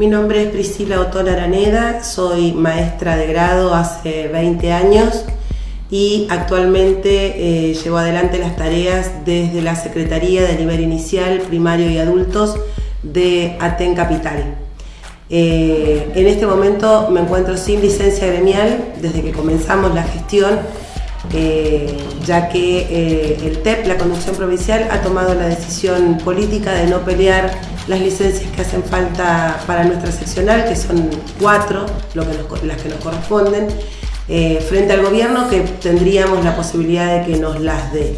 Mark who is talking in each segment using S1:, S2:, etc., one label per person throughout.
S1: Mi nombre es Priscila Otón Araneda, soy maestra de grado hace 20 años y actualmente eh, llevo adelante las tareas desde la Secretaría de Nivel Inicial, Primario y Adultos de Aten Capital. Eh, en este momento me encuentro sin licencia gremial desde que comenzamos la gestión, eh, ya que el TEP, la conducción provincial, ha tomado la decisión política de no pelear las licencias que hacen falta para nuestra seccional, que son cuatro lo que las que nos corresponden, frente al gobierno que tendríamos la posibilidad de que nos las dé.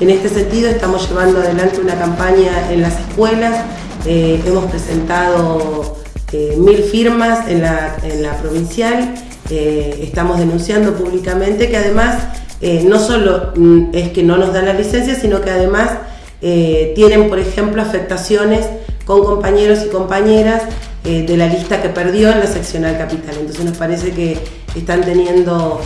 S1: En este sentido estamos llevando adelante una campaña en las escuelas, hemos presentado eh, mil firmas en la, provincial, eh, estamos denunciando públicamente que además eh, no solo mm, es que no nos dan la licencia, sino que además tienen, por ejemplo, afectaciones con compañeros y compañeras de la lista que perdió en la seccional capital. Entonces nos parece que están teniendo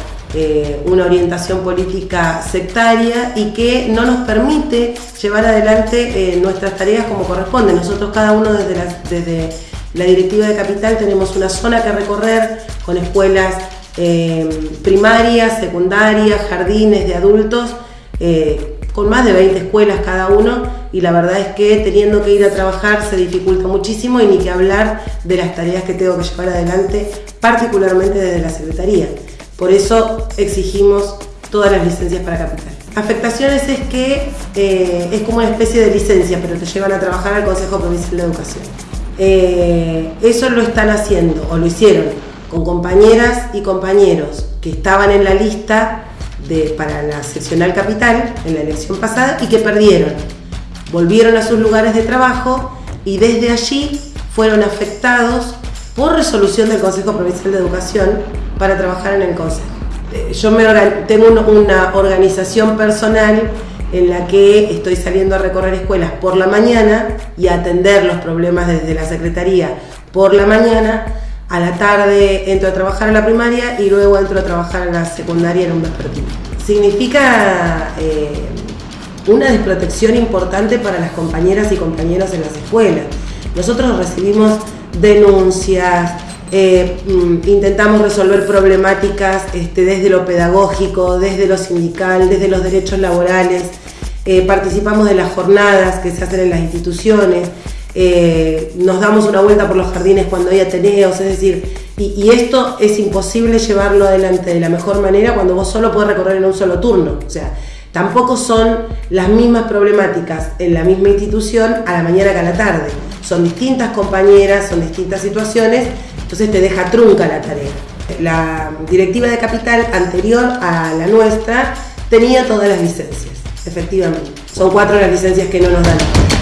S1: una orientación política sectaria y que no nos permite llevar adelante nuestras tareas como corresponde. Nosotros cada uno desde, la directiva de Capital tenemos una zona que recorrer con escuelas eh, primarias, secundarias, jardines de adultos, eh, con más de 20 escuelas cada uno y la verdad es que teniendo que ir a trabajar se dificulta muchísimo y ni que hablar de las tareas que tengo que llevar adelante, particularmente desde la Secretaría. Por eso exigimos todas las licencias para Capital. Afectaciones es que eh, es como una especie de licencia, pero te llevan a trabajar al Consejo Provincial de Educación. Eh, eso lo están haciendo o lo hicieron con compañeras y compañeros que estaban en la lista para la seccional capital en la elección pasada y que perdieron. Volvieron a sus lugares de trabajo y desde allí fueron afectados por resolución del Consejo Provincial de Educación para trabajar en el Consejo. Eh, yo me, tengo una organización personal en la que estoy saliendo a recorrer escuelas por la mañana y a atender los problemas desde la Secretaría por la mañana, a la tarde entro a trabajar en la primaria y luego entro a trabajar en la secundaria en un vespertino. Significa eh, una desprotección importante para las compañeras y compañeros en las escuelas. Nosotros recibimos denuncias, eh, mm, intentamos resolver problemáticas este, desde lo pedagógico, desde lo sindical, desde los derechos laborales, eh, participamos de las jornadas que se hacen en las instituciones, eh, nos damos una vuelta por los jardines cuando hay ateneos, es decir, y, esto es imposible llevarlo adelante de la mejor manera cuando vos solo podés recorrer en un solo turno. O sea, tampoco son las mismas problemáticas en la misma institución a la mañana que a la tarde. Son distintas compañeras, son distintas situaciones entonces te deja trunca la tarea. La directiva de capital anterior a la nuestra tenía todas las licencias, efectivamente. Son cuatro las licencias que no nos dan.